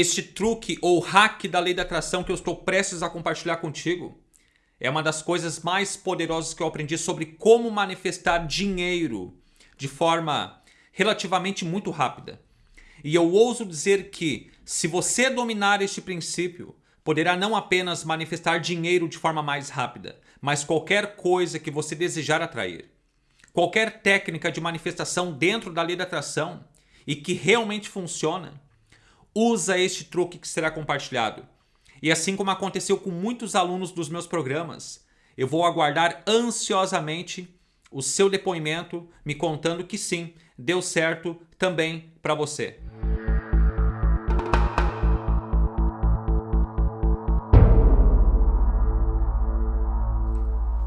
Este truque ou hack da lei da atração que eu estou prestes a compartilhar contigo é uma das coisas mais poderosas que eu aprendi sobre como manifestar dinheiro de forma relativamente muito rápida. E eu ouso dizer que, se você dominar este princípio, poderá não apenas manifestar dinheiro de forma mais rápida, mas qualquer coisa que você desejar atrair. Qualquer técnica de manifestação dentro da lei da atração e que realmente funciona usa este truque que será compartilhado. E assim como aconteceu com muitos alunos dos meus programas, eu vou aguardar ansiosamente o seu depoimento me contando que sim, deu certo também para você.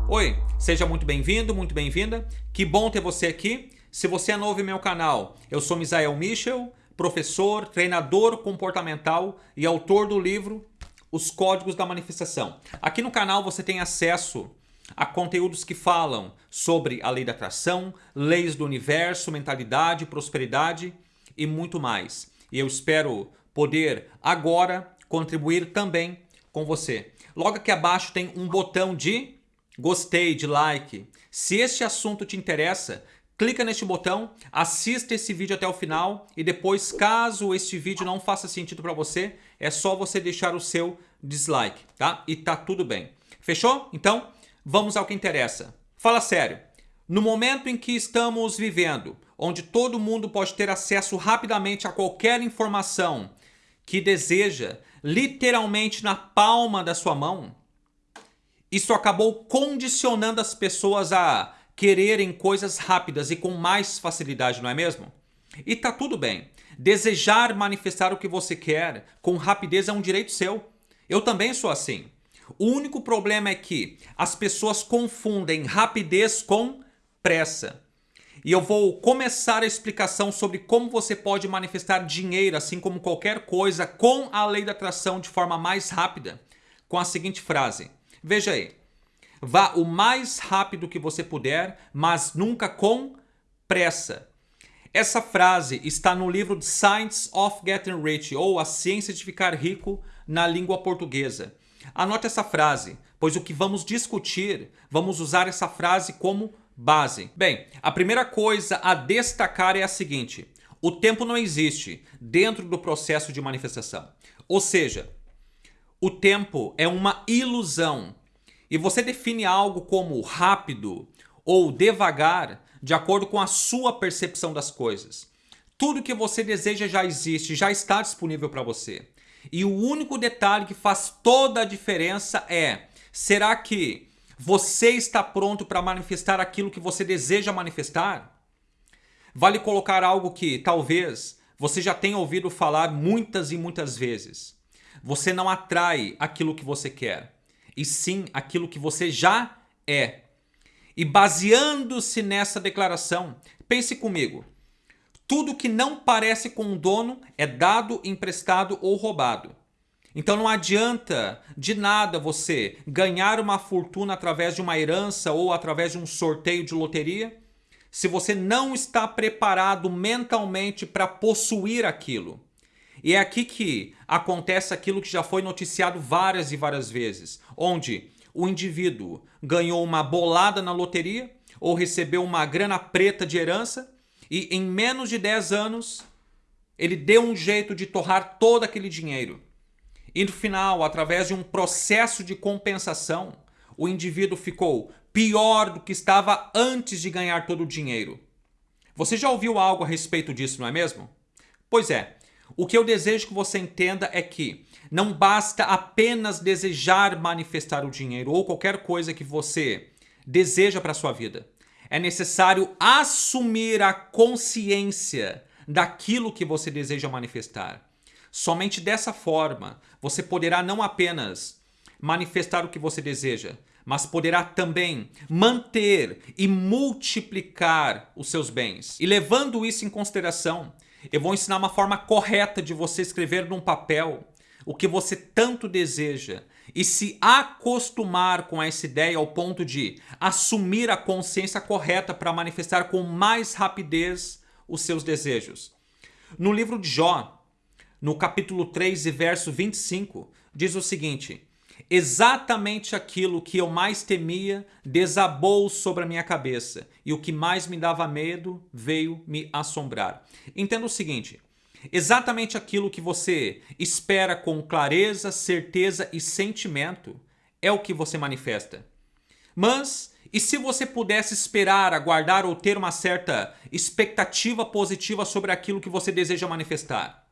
Oi, seja muito bem-vindo, muito bem-vinda. Que bom ter você aqui. Se você é novo em meu canal, eu sou Misael Michel, professor, treinador comportamental e autor do livro Os Códigos da Manifestação. Aqui no canal você tem acesso a conteúdos que falam sobre a lei da atração, leis do universo, mentalidade, prosperidade e muito mais. E eu espero poder agora contribuir também com você. Logo aqui abaixo tem um botão de gostei, de like. Se este assunto te interessa, clica neste botão, assista esse vídeo até o final e depois, caso este vídeo não faça sentido para você, é só você deixar o seu dislike, tá? E tá tudo bem. Fechou? Então, vamos ao que interessa. Fala sério. No momento em que estamos vivendo, onde todo mundo pode ter acesso rapidamente a qualquer informação que deseja, literalmente na palma da sua mão, isso acabou condicionando as pessoas a quererem coisas rápidas e com mais facilidade, não é mesmo? E tá tudo bem. Desejar manifestar o que você quer com rapidez é um direito seu. Eu também sou assim. O único problema é que as pessoas confundem rapidez com pressa. E eu vou começar a explicação sobre como você pode manifestar dinheiro, assim como qualquer coisa, com a lei da atração de forma mais rápida, com a seguinte frase. Veja aí. Vá o mais rápido que você puder, mas nunca com pressa. Essa frase está no livro Science of Getting Rich, ou A Ciência de Ficar Rico na língua portuguesa. Anote essa frase, pois o que vamos discutir, vamos usar essa frase como base. Bem, a primeira coisa a destacar é a seguinte. O tempo não existe dentro do processo de manifestação. Ou seja, o tempo é uma ilusão e você define algo como rápido ou devagar de acordo com a sua percepção das coisas. Tudo que você deseja já existe, já está disponível para você. E o único detalhe que faz toda a diferença é, será que você está pronto para manifestar aquilo que você deseja manifestar? Vale colocar algo que talvez você já tenha ouvido falar muitas e muitas vezes. Você não atrai aquilo que você quer e sim aquilo que você já é. E baseando-se nessa declaração, pense comigo. Tudo que não parece com um dono é dado, emprestado ou roubado. Então não adianta de nada você ganhar uma fortuna através de uma herança ou através de um sorteio de loteria se você não está preparado mentalmente para possuir aquilo. E é aqui que acontece aquilo que já foi noticiado várias e várias vezes, onde o indivíduo ganhou uma bolada na loteria ou recebeu uma grana preta de herança e em menos de 10 anos ele deu um jeito de torrar todo aquele dinheiro. E no final, através de um processo de compensação, o indivíduo ficou pior do que estava antes de ganhar todo o dinheiro. Você já ouviu algo a respeito disso, não é mesmo? Pois é, o que eu desejo que você entenda é que não basta apenas desejar manifestar o dinheiro ou qualquer coisa que você deseja para sua vida. É necessário assumir a consciência daquilo que você deseja manifestar. Somente dessa forma você poderá não apenas manifestar o que você deseja, mas poderá também manter e multiplicar os seus bens. E levando isso em consideração, eu vou ensinar uma forma correta de você escrever num papel o que você tanto deseja e se acostumar com essa ideia ao ponto de assumir a consciência correta para manifestar com mais rapidez os seus desejos. No livro de Jó, no capítulo 3 e verso 25, diz o seguinte: Exatamente aquilo que eu mais temia desabou sobre a minha cabeça, e o que mais me dava medo veio me assombrar. Entenda o seguinte: exatamente aquilo que você espera com clareza, certeza e sentimento é o que você manifesta. Mas, e se você pudesse esperar, aguardar ou ter uma certa expectativa positiva sobre aquilo que você deseja manifestar?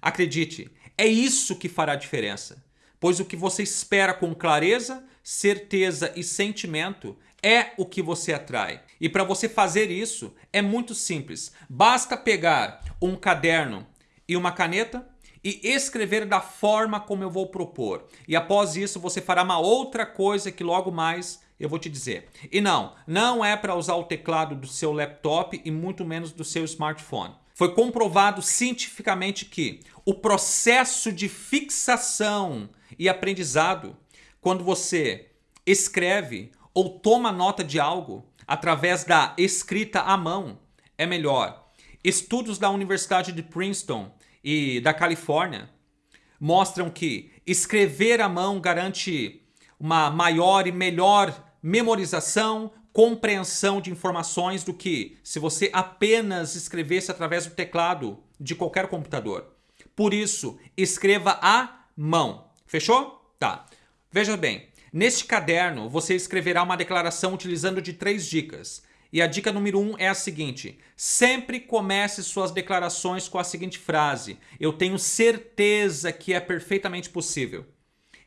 Acredite, é isso que fará diferença pois o que você espera com clareza, certeza e sentimento é o que você atrai. E para você fazer isso é muito simples. Basta pegar um caderno e uma caneta e escrever da forma como eu vou propor. E após isso você fará uma outra coisa que logo mais eu vou te dizer. E não, não é para usar o teclado do seu laptop e muito menos do seu smartphone. Foi comprovado cientificamente que o processo de fixação e aprendizado quando você escreve ou toma nota de algo através da escrita à mão é melhor. Estudos da Universidade de Princeton e da Califórnia mostram que escrever à mão garante uma maior e melhor memorização, compreensão de informações do que se você apenas escrevesse através do teclado de qualquer computador. Por isso, escreva à mão. Fechou? Tá. Veja bem, neste caderno você escreverá uma declaração utilizando de três dicas. E a dica número um é a seguinte: sempre comece suas declarações com a seguinte frase: Eu tenho certeza que é perfeitamente possível.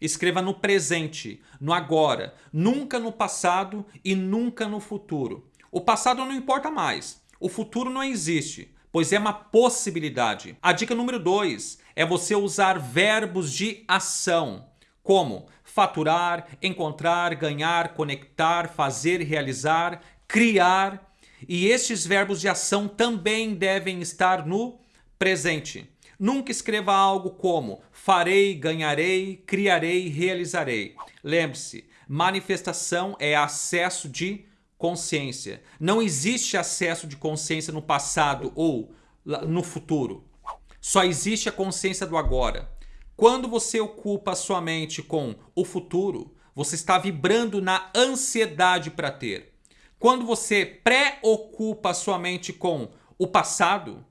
Escreva no presente, no agora, nunca no passado e nunca no futuro. O passado não importa mais, o futuro não existe, pois é uma possibilidade. A dica número 2 é você usar verbos de ação, como faturar, encontrar, ganhar, conectar, fazer, realizar, criar. E estes verbos de ação também devem estar no presente. Nunca escreva algo como farei, ganharei, criarei, realizarei. Lembre-se, manifestação é acesso de consciência. Não existe acesso de consciência no passado ou no futuro. Só existe a consciência do agora. Quando você ocupa a sua mente com o futuro, você está vibrando na ansiedade para ter. Quando você preocupa a sua mente com o passado,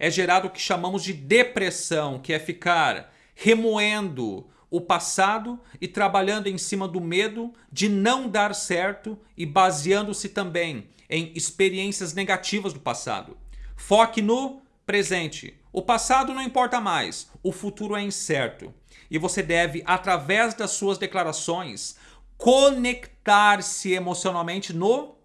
é gerado o que chamamos de depressão, que é ficar remoendo o passado e trabalhando em cima do medo de não dar certo e baseando-se também em experiências negativas do passado. Foque no presente. O passado não importa mais, o futuro é incerto. E você deve, através das suas declarações, conectar-se emocionalmente no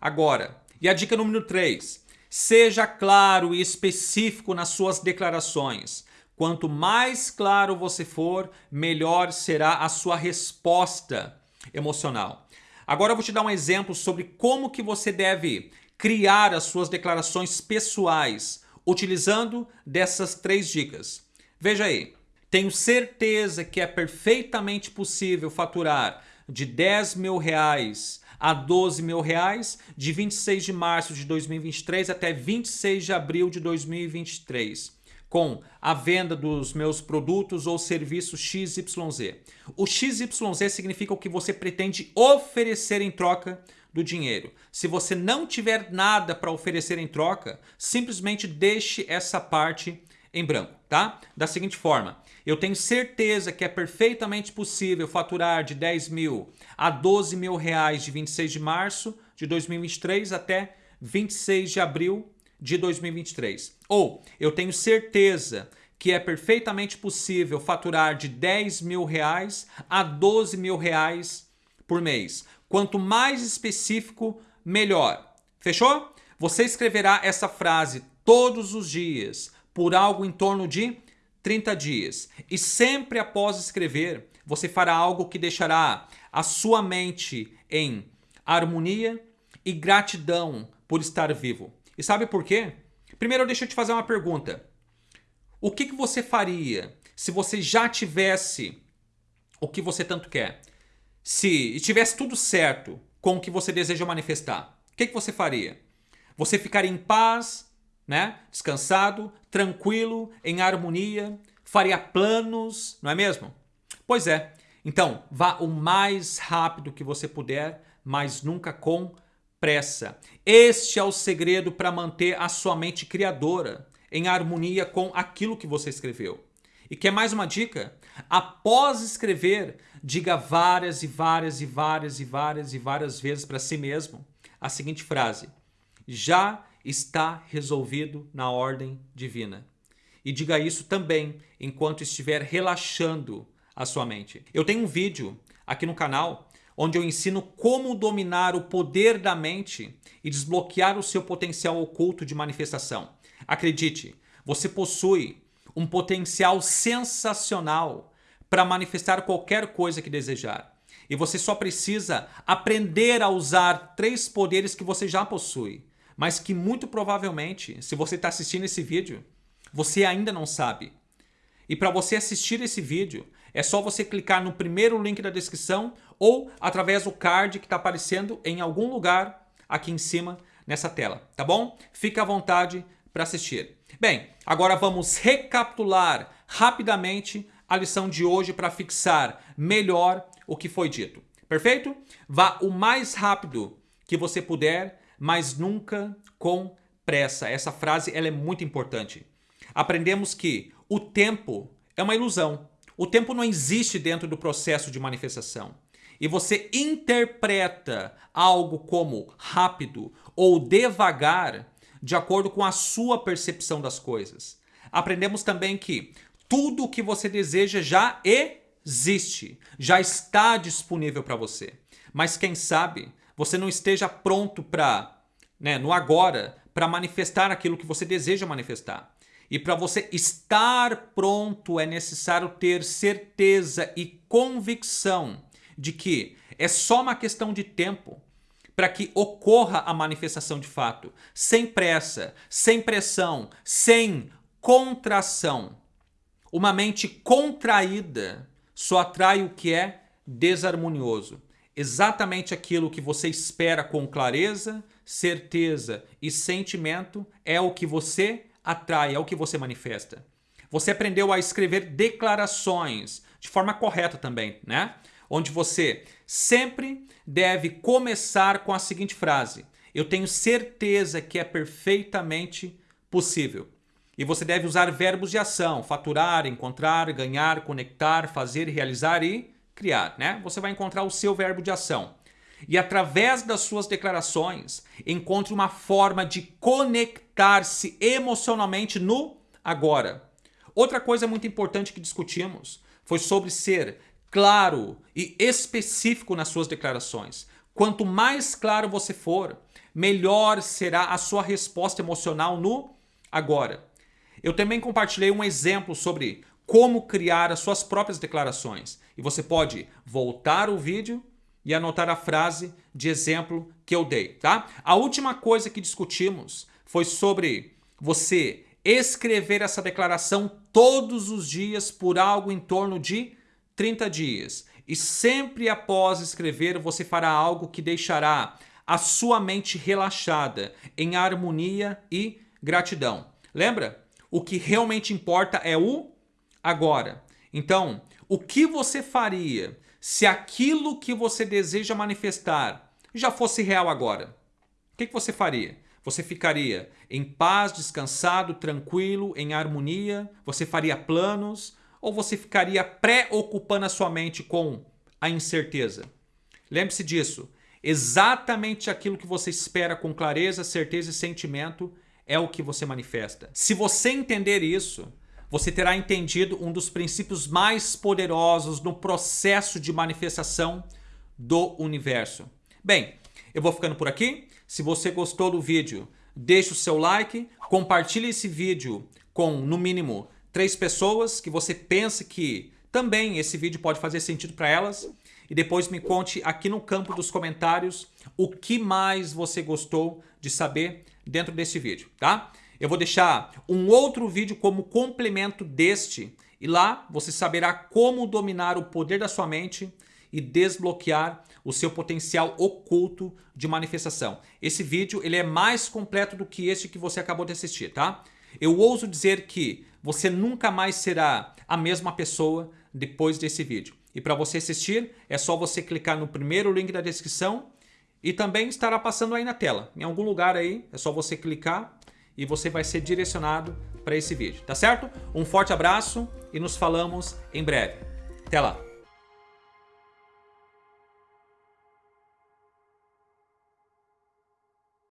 agora. E a dica número 3 Seja claro e específico nas suas declarações. Quanto mais claro você for, melhor será a sua resposta emocional. Agora eu vou te dar um exemplo sobre como que você deve criar as suas declarações pessoais utilizando dessas três dicas. Veja aí, tenho certeza que é perfeitamente possível faturar de 10 mil reais a 12 mil reais de 26 de março de 2023 até 26 de abril de 2023 com a venda dos meus produtos ou serviços XYZ. O XYZ significa o que você pretende oferecer em troca do dinheiro. Se você não tiver nada para oferecer em troca, simplesmente deixe essa parte em branco, tá? Da seguinte forma, eu tenho certeza que é perfeitamente possível faturar de 10 mil a 12 mil reais de 26 de março de 2023 até 26 de abril de 2023. Ou eu tenho certeza que é perfeitamente possível faturar de 10 mil reais a 12 mil reais por mês. Quanto mais específico, melhor. Fechou? Você escreverá essa frase todos os dias por algo em torno de 30 dias. E sempre após escrever, você fará algo que deixará a sua mente em harmonia e gratidão por estar vivo. E sabe por quê? Primeiro, deixa eu te fazer uma pergunta. O que, que você faria se você já tivesse o que você tanto quer? Se tivesse tudo certo com o que você deseja manifestar, o que, que você faria? Você ficaria em paz, né? Descansado, tranquilo, em harmonia, faria planos, não é mesmo? Pois é. Então, vá o mais rápido que você puder, mas nunca com pressa. Este é o segredo para manter a sua mente criadora em harmonia com aquilo que você escreveu. E quer mais uma dica? Após escrever, diga várias e várias e várias e várias e várias vezes para si mesmo a seguinte frase: Já está resolvido na ordem divina. E diga isso também enquanto estiver relaxando a sua mente. Eu tenho um vídeo aqui no canal onde eu ensino como dominar o poder da mente e desbloquear o seu potencial oculto de manifestação. Acredite, você possui um potencial sensacional para manifestar qualquer coisa que desejar. E você só precisa aprender a usar três poderes que você já possui mas que muito provavelmente, se você está assistindo esse vídeo, você ainda não sabe. E para você assistir esse vídeo, é só você clicar no primeiro link da descrição ou através do card que está aparecendo em algum lugar aqui em cima nessa tela, tá bom? Fique à vontade para assistir. Bem, agora vamos recapitular rapidamente a lição de hoje para fixar melhor o que foi dito. Perfeito? Vá o mais rápido que você puder mas nunca com pressa. Essa frase ela é muito importante. Aprendemos que o tempo é uma ilusão. O tempo não existe dentro do processo de manifestação. E você interpreta algo como rápido ou devagar de acordo com a sua percepção das coisas. Aprendemos também que tudo o que você deseja já existe, já está disponível para você. Mas quem sabe você não esteja pronto para, né, no agora, para manifestar aquilo que você deseja manifestar. E para você estar pronto é necessário ter certeza e convicção de que é só uma questão de tempo para que ocorra a manifestação de fato, sem pressa, sem pressão, sem contração. Uma mente contraída só atrai o que é desarmonioso exatamente aquilo que você espera com clareza, certeza e sentimento é o que você atrai, é o que você manifesta. Você aprendeu a escrever declarações de forma correta também, né? Onde você sempre deve começar com a seguinte frase: Eu tenho certeza que é perfeitamente possível. E você deve usar verbos de ação: faturar, encontrar, ganhar, conectar, fazer, realizar e criar, né? Você vai encontrar o seu verbo de ação. E através das suas declarações, encontre uma forma de conectar-se emocionalmente no agora. Outra coisa muito importante que discutimos foi sobre ser claro e específico nas suas declarações. Quanto mais claro você for, melhor será a sua resposta emocional no agora. Eu também compartilhei um exemplo sobre como criar as suas próprias declarações. E você pode voltar o vídeo e anotar a frase de exemplo que eu dei, tá? A última coisa que discutimos foi sobre você escrever essa declaração todos os dias por algo em torno de 30 dias. E sempre após escrever, você fará algo que deixará a sua mente relaxada, em harmonia e gratidão. Lembra? O que realmente importa é o agora. Então, o que você faria se aquilo que você deseja manifestar já fosse real agora? O que, você faria? Você ficaria em paz, descansado, tranquilo, em harmonia? Você faria planos? Ou você ficaria preocupando a sua mente com a incerteza? Lembre-se disso. Exatamente aquilo que você espera com clareza, certeza e sentimento é o que você manifesta. Se você entender isso, você terá entendido um dos princípios mais poderosos no processo de manifestação do universo. Bem, eu vou ficando por aqui. Se você gostou do vídeo, deixe o seu like, compartilhe esse vídeo com, no mínimo, três pessoas que você pensa que também esse vídeo pode fazer sentido para elas. E depois me conte aqui no campo dos comentários o que mais você gostou de saber dentro desse vídeo, tá? Eu vou deixar um outro vídeo como complemento deste e lá você saberá como dominar o poder da sua mente e desbloquear o seu potencial oculto de manifestação. Esse vídeo ele é mais completo do que este que você acabou de assistir, tá? Eu ouso dizer que você nunca mais será a mesma pessoa depois desse vídeo. E para você assistir, é só você clicar no primeiro link da descrição e também estará passando aí na tela. Em algum lugar aí, é só você clicar e você vai ser direcionado para esse vídeo, tá certo? Um forte abraço e nos falamos em breve. Até lá!